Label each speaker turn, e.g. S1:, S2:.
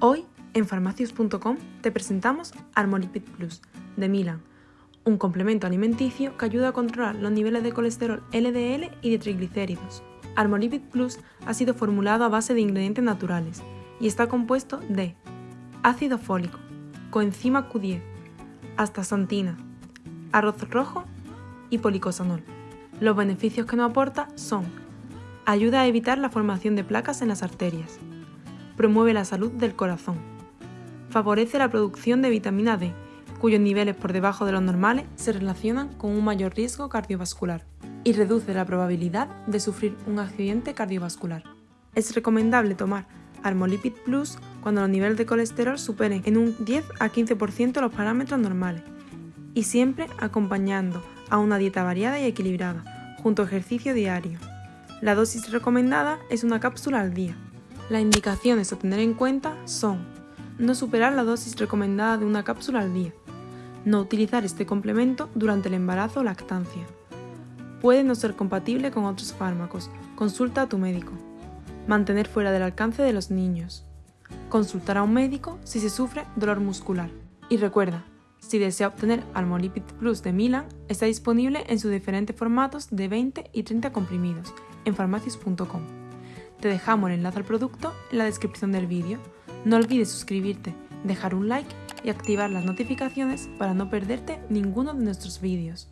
S1: Hoy, en farmacius.com, te presentamos Armolipid Plus, de Milan, un complemento alimenticio que ayuda a controlar los niveles de colesterol LDL y de triglicéridos. Armolipid Plus ha sido formulado a base de ingredientes naturales y está compuesto de ácido fólico, coenzima Q10, astaxantina, arroz rojo y policosanol. Los beneficios que nos aporta son ayuda a evitar la formación de placas en las arterias, promueve la salud del corazón, favorece la producción de vitamina D, cuyos niveles por debajo de los normales se relacionan con un mayor riesgo cardiovascular, y reduce la probabilidad de sufrir un accidente cardiovascular. Es recomendable tomar Armolipid Plus cuando los niveles de colesterol superen en un 10 a 15% los parámetros normales y siempre acompañando a una dieta variada y equilibrada, junto a ejercicio diario. La dosis recomendada es una cápsula al día. Las indicaciones a tener en cuenta son no superar la dosis recomendada de una cápsula al día, no utilizar este complemento durante el embarazo o lactancia. Puede no ser compatible con otros fármacos, consulta a tu médico. Mantener fuera del alcance de los niños. Consultar a un médico si se sufre dolor muscular. Y recuerda, si desea obtener Armolipid Plus de Milan, está disponible en sus diferentes formatos de 20 y 30 comprimidos en farmacias.com. Te dejamos el enlace al producto en la descripción del vídeo. No olvides suscribirte, dejar un like y activar las notificaciones para no perderte ninguno de nuestros vídeos.